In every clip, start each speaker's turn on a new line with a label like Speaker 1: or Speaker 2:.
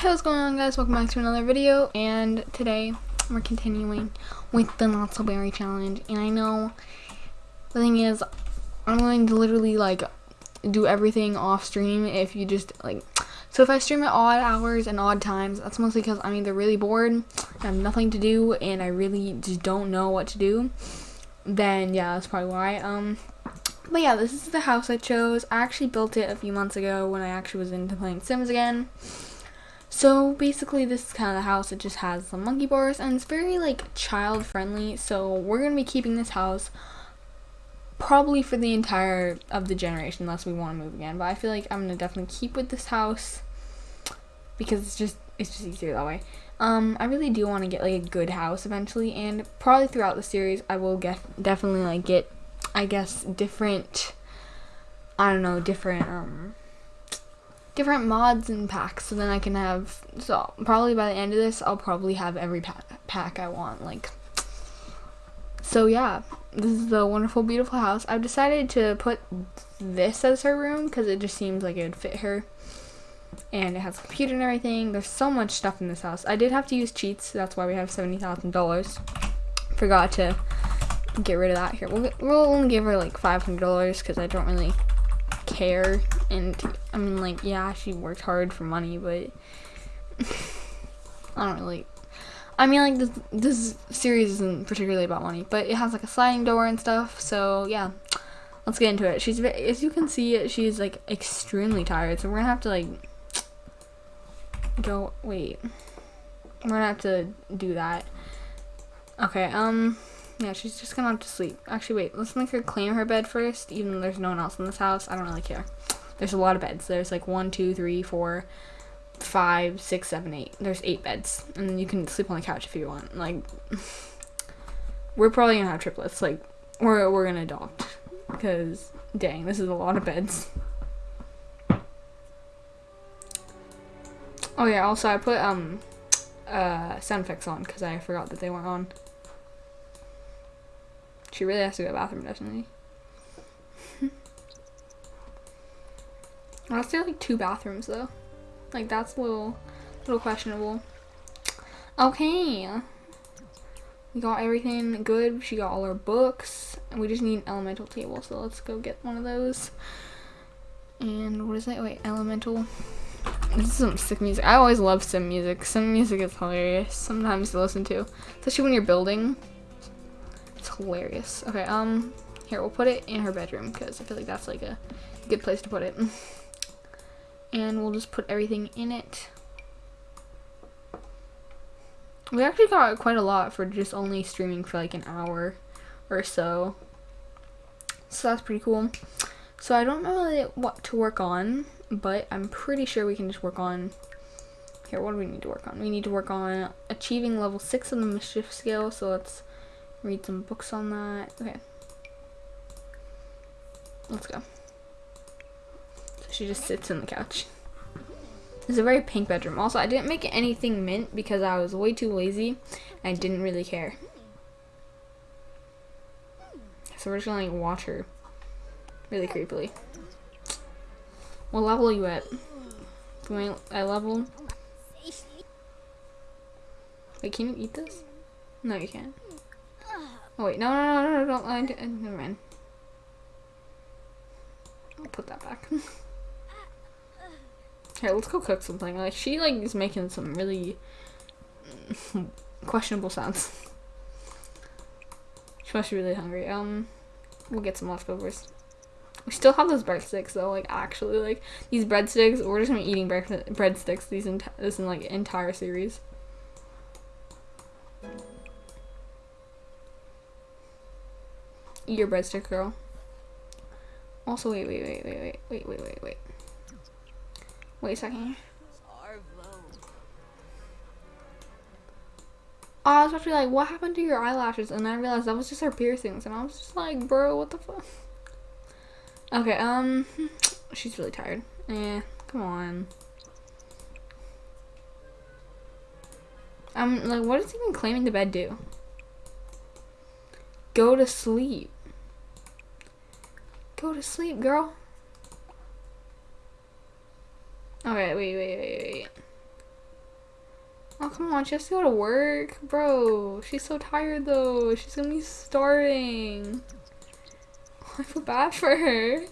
Speaker 1: Hey, what's going on guys? Welcome back to another video and today we're continuing with the Not So Berry Challenge and I know the thing is I'm going to literally like do everything off stream if you just like so if I stream at odd hours and odd times that's mostly because I'm either really bored I have nothing to do and I really just don't know what to do then yeah that's probably why um but yeah this is the house I chose I actually built it a few months ago when I actually was into playing Sims again so basically this is kind of the house. It just has some monkey bars and it's very like child friendly. So we're going to be keeping this house probably for the entire of the generation unless we want to move again. But I feel like I'm going to definitely keep with this house because it's just it's just easier that way. Um, I really do want to get like a good house eventually and probably throughout the series I will get definitely like get I guess different I don't know, different um different mods and packs so then I can have so probably by the end of this I'll probably have every pack, pack I want like so yeah this is the wonderful beautiful house. I've decided to put this as her room because it just seems like it would fit her. And it has a computer and everything. There's so much stuff in this house. I did have to use cheats that's why we have $70,000 forgot to get rid of that here. We'll, we'll only give her like $500 because I don't really care and I mean like yeah she worked hard for money but I don't really I mean like this this series isn't particularly about money but it has like a sliding door and stuff so yeah. Let's get into it. She's as you can see she's like extremely tired so we're gonna have to like go wait. We're gonna have to do that. Okay um yeah, she's just gonna have to sleep. Actually, wait, let's make her claim her bed first, even though there's no one else in this house. I don't really care. There's a lot of beds. There's like one, two, three, four, five, six, seven, eight. There's eight beds. And you can sleep on the couch if you want. Like, we're probably gonna have triplets. Like, we're, we're gonna adopt. Because, dang, this is a lot of beds. Oh yeah, also I put, um, uh, sound effects on because I forgot that they weren't on. She really has to go to the bathroom, doesn't she? Unless there like two bathrooms though. Like that's a little little questionable. Okay. We got everything good. She got all her books. And we just need an elemental table, so let's go get one of those. And what is that? Wait, elemental. This is some sick music. I always love sim music. Sim music is hilarious sometimes to listen to. Especially when you're building hilarious. Okay, um, here, we'll put it in her bedroom because I feel like that's like a good place to put it. and we'll just put everything in it. We actually got quite a lot for just only streaming for like an hour or so. So that's pretty cool. So I don't know really what to work on, but I'm pretty sure we can just work on here, what do we need to work on? We need to work on achieving level 6 on the mischief scale, so let's read some books on that. Okay. Let's go. So she just sits in the couch. It's a very pink bedroom. Also, I didn't make anything mint because I was way too lazy and I didn't really care. So we're just gonna like watch her really creepily. What level are you at? I, level? Wait, can you eat this? No, you can't. Oh wait, no, no, no, no, don't mind. Uh, never mind. I'll put that back. Here, let's go cook something. Like she like is making some really questionable sounds. She must be really hungry. Um, we'll get some leftovers. We still have those breadsticks though. Like actually, like these breadsticks. We're just gonna be eating bread breadsticks these enti this in like entire series. Your breadstick girl. Also, wait, wait, wait, wait, wait, wait, wait, wait, wait. Wait a second. I was actually like, what happened to your eyelashes? And I realized that was just her piercings. And I was just like, bro, what the fuck? Okay, um, she's really tired. Eh, come on. Um, like, what does even claiming the bed do? Go to sleep. Go to sleep, girl. Alright, wait, wait, wait, wait. Oh, come on. She has to go to work. Bro, she's so tired though. She's gonna be starving. I feel bad for her.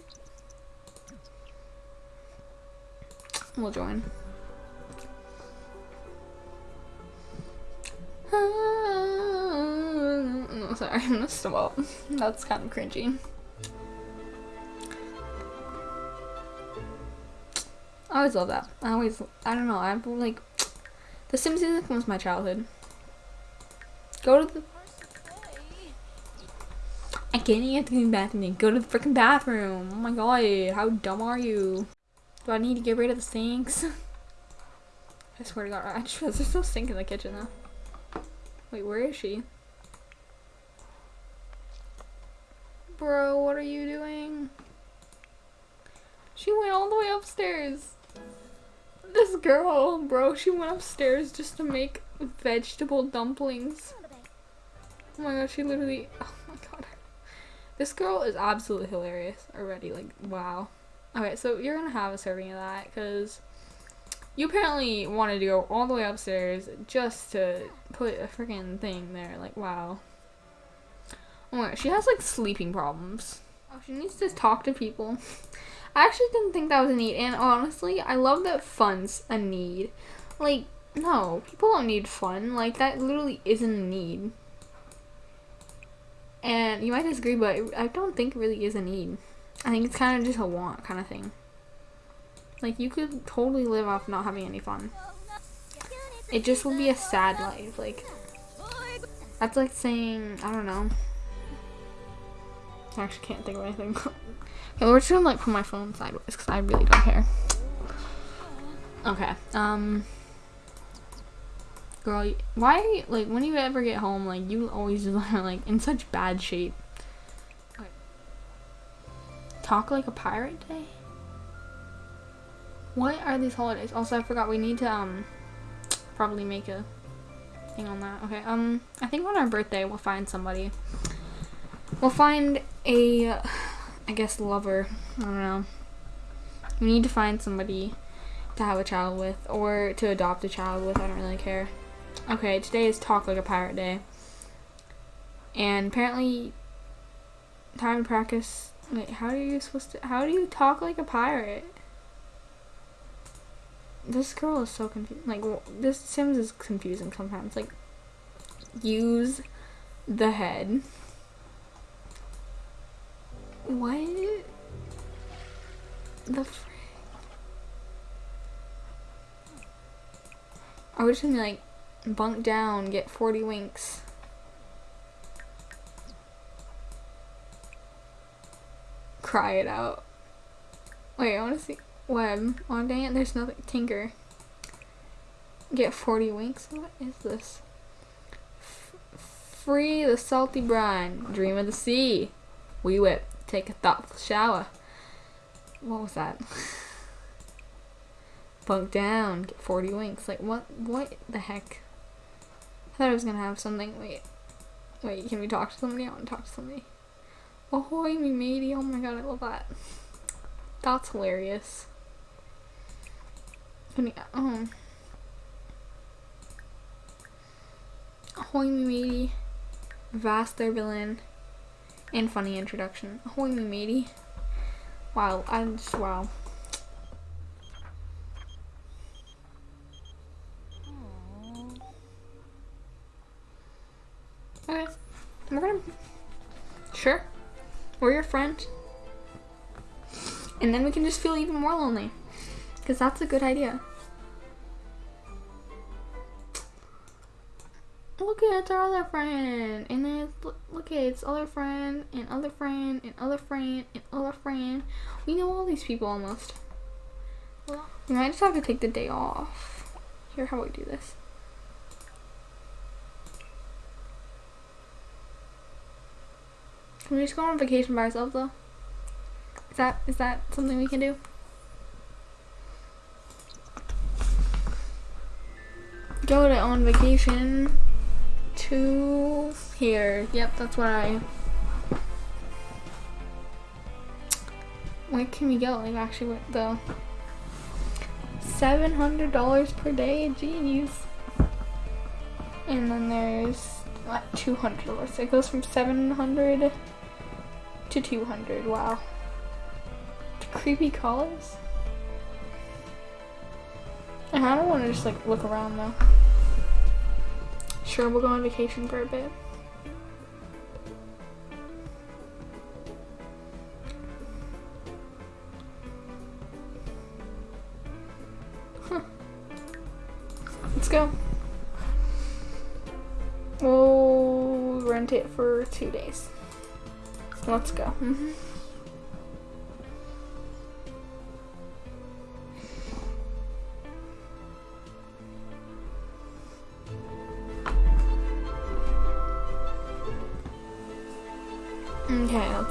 Speaker 1: We'll join. Sorry, I'm gonna stop. That's kind of cringy. I always love that. I always, I don't know, I'm like, The music was my childhood. Go to the. I can't even to the bathroom. Go to the freaking bathroom. Oh my god, how dumb are you? Do I need to get rid of the sinks? I swear to god, I just there's no sink in the kitchen though. Wait, where is she? Bro, what are you doing? She went all the way upstairs. This girl, bro, she went upstairs just to make vegetable dumplings. Oh my god, she literally, oh my god. This girl is absolutely hilarious already, like, wow. Okay, so you're gonna have a serving of that, because you apparently wanted to go all the way upstairs just to put a freaking thing there, like, wow. Oh my god, she has, like, sleeping problems. Oh, she needs to talk to people. I actually didn't think that was a need, and honestly, I love that fun's a need. Like, no, people don't need fun. Like, that literally isn't a need. And you might disagree, but I don't think it really is a need. I think it's kind of just a want kind of thing. Like, you could totally live off not having any fun. It just would be a sad life. Like, that's like saying, I don't know. I actually can't think of anything. Okay, we're just gonna like put my phone sideways because I really don't care. Okay. Um. Girl, why like when you ever get home, like you always are like in such bad shape. Talk like a pirate day. What are these holidays? Also, I forgot we need to um probably make a thing on that. Okay. Um, I think on our birthday we'll find somebody. We'll find a I guess lover. I don't know. We need to find somebody to have a child with or to adopt a child with. I don't really care. Okay, today is Talk Like a Pirate Day. And apparently time to practice wait, how are you supposed to how do you talk like a pirate? This girl is so confused. Like this Sims is confusing sometimes. Like use the head. What? The frick? I was just gonna like bunk down, get 40 winks. Cry it out. Wait, I wanna see web. Oh dang it, there's nothing tinker. Get 40 winks? What is this? F free the salty brine. Dream of the sea. We whip take a thoughtful shower. What was that? Bunk down, get 40 winks. Like, what, what the heck? I thought I was gonna have something. Wait. Wait, can we talk to somebody? I want to talk to somebody. Ahoy, me matey. Oh my god, I love that. That's hilarious. Oh. Ahoy, me matey. Vast villain and funny introduction. Me matey. Wow, I'm just wow. Okay. We're gonna Sure. We're your friend. And then we can just feel even more lonely. Because that's a good idea. Look at our other friend and then look at it's other friend and other friend and other friend and other friend. We know all these people almost. Well, we might just have to take the day off. Here how we do this. Can we just go on vacation by ourselves though? Is that is that something we can do? Go to on vacation to here. Yep, that's what I... Where can we go? Like, actually, what the... $700 per day? Jeez. And then there's like 200 of us. It goes from 700 to 200. Wow. Creepy colors. I don't want to just like look around though. Sure, we'll go on vacation for a bit. Huh. Let's go. We'll rent it for two days. Let's go. Mm -hmm.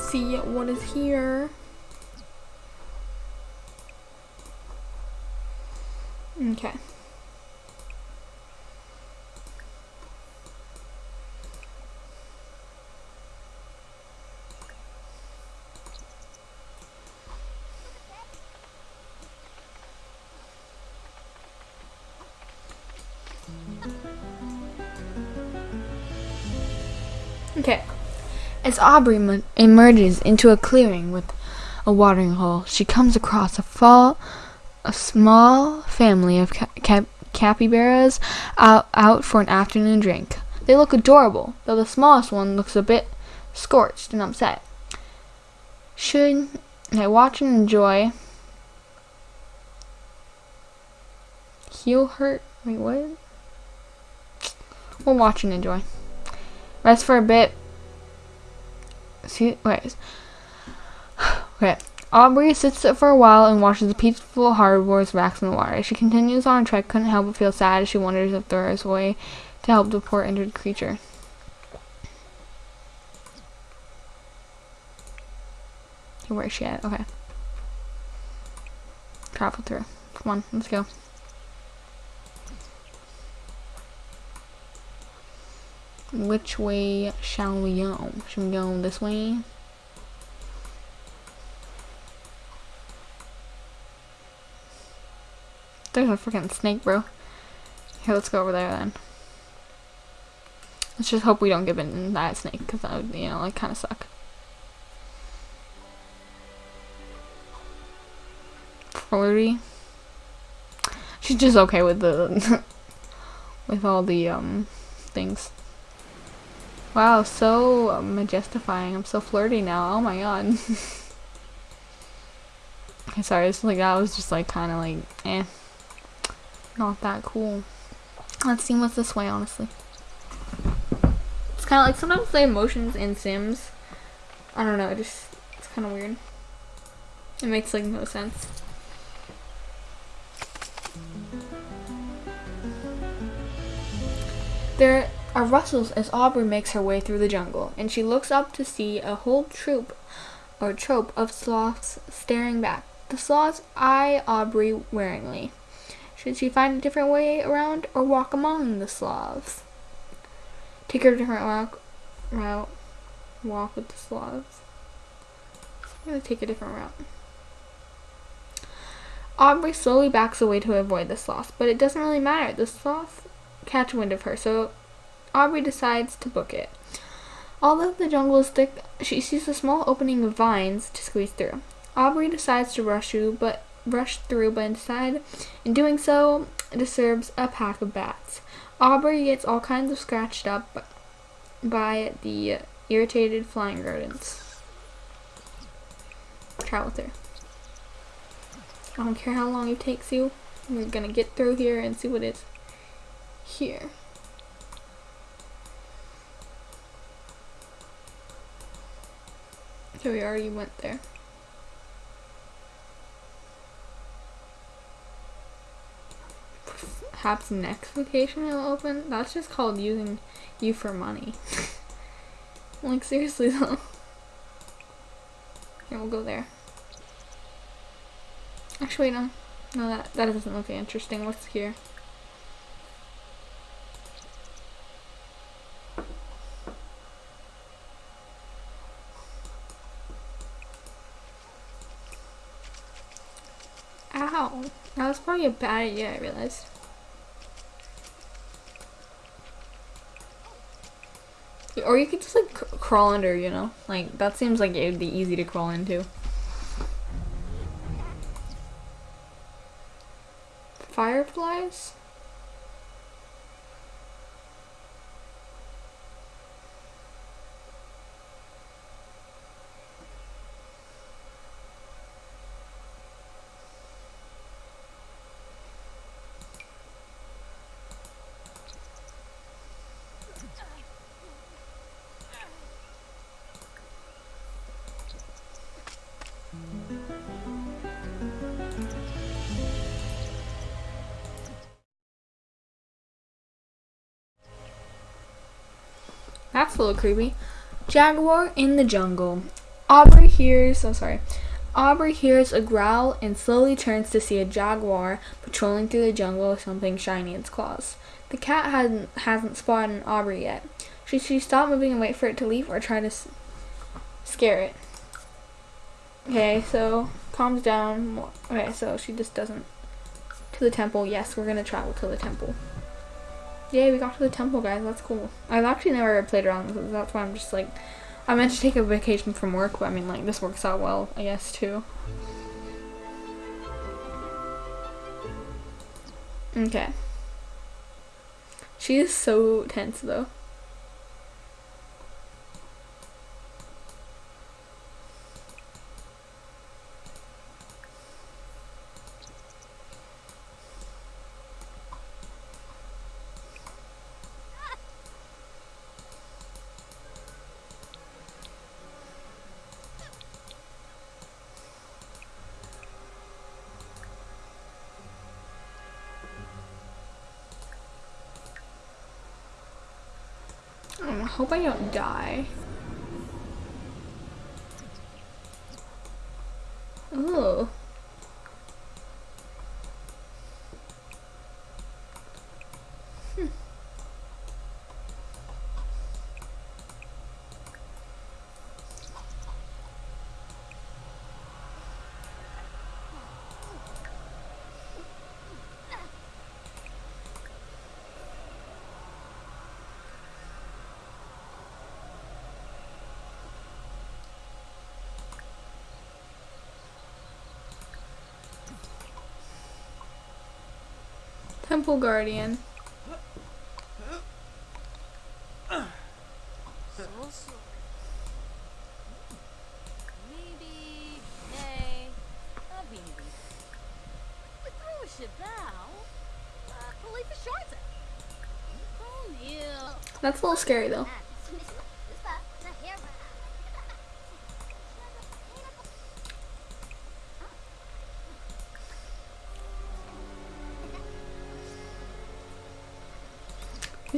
Speaker 1: See what is here. As Aubrey emerges into a clearing with a watering hole, she comes across a, fall, a small family of cap capybaras out, out for an afternoon drink. They look adorable, though the smallest one looks a bit scorched and upset. Should I watch and enjoy? Heel hurt? Wait, what? We'll watch and enjoy. Rest for a bit, See, wait. Okay. Aubrey sits for a while and watches the peaceful herbivores wax in the water. She continues on her trek, couldn't help but feel sad as she wonders if there is a way to help the poor injured creature. Where is she at? Okay. Travel through. Come on, let's go. Which way shall we go? Should we go this way? There's a freaking snake, bro. Here, let's go over there then. Let's just hope we don't get bitten that snake, because that would, you know, like, kind of suck. Flirty. She's just okay with the, with all the, um, things. Wow, so majestifying. I'm so flirty now. Oh my god. sorry, it's like that was just like kind of like, eh. Not that cool. Let's see what's this way, honestly. It's kind of like sometimes the emotions in Sims. I don't know, it just, it's kind of weird. It makes like no sense. There are rustles as Aubrey makes her way through the jungle, and she looks up to see a whole troop or trope of sloths staring back. The sloths eye Aubrey waringly. Should she find a different way around or walk among the sloths? Take her different walk, route. Walk with the sloths. I'm to take a different route. Aubrey slowly backs away to avoid the sloths, but it doesn't really matter. The sloths catch wind of her, so Aubrey decides to book it. Although the jungle is thick, she sees a small opening of vines to squeeze through. Aubrey decides to rush through, but rush through, but inside, in doing so, disturbs a pack of bats. Aubrey gets all kinds of scratched up by the irritated flying rodents. Travel through. I don't care how long it takes you. We're gonna get through here and see what is here. So we already went there. Perhaps next vacation it'll open? That's just called using you for money. like seriously though. Here, we'll go there. Actually, no. No, that, that doesn't look interesting. What's here? probably a bad idea, I realized. Or you could just like crawl under, you know? Like, that seems like it would be easy to crawl into. Fireflies? That's a little creepy. Jaguar in the jungle. Aubrey hears, oh sorry. Aubrey hears a growl and slowly turns to see a jaguar patrolling through the jungle with something shiny in its claws. The cat hasn't hasn't spotted Aubrey yet. Should she stop moving and wait for it to leave or try to scare it? Okay, so calms down. Okay, so she just doesn't. To the temple. Yes, we're gonna travel to the temple. Yay, we got to the temple, guys. That's cool. I've actually never played around with it. That's why I'm just like, I meant to take a vacation from work, but I mean, like, this works out well, I guess, too. Okay. She is so tense, though. I hope I don't die. Oh. Temple Guardian.
Speaker 2: So sorry. Maybe, nay, a maybe. We threw a shabao. Uh, believe a shorter. Oh, Guardian.
Speaker 1: That's a little scary though.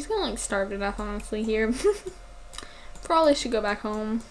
Speaker 1: He's gonna like starve to death honestly here. Probably should go back home.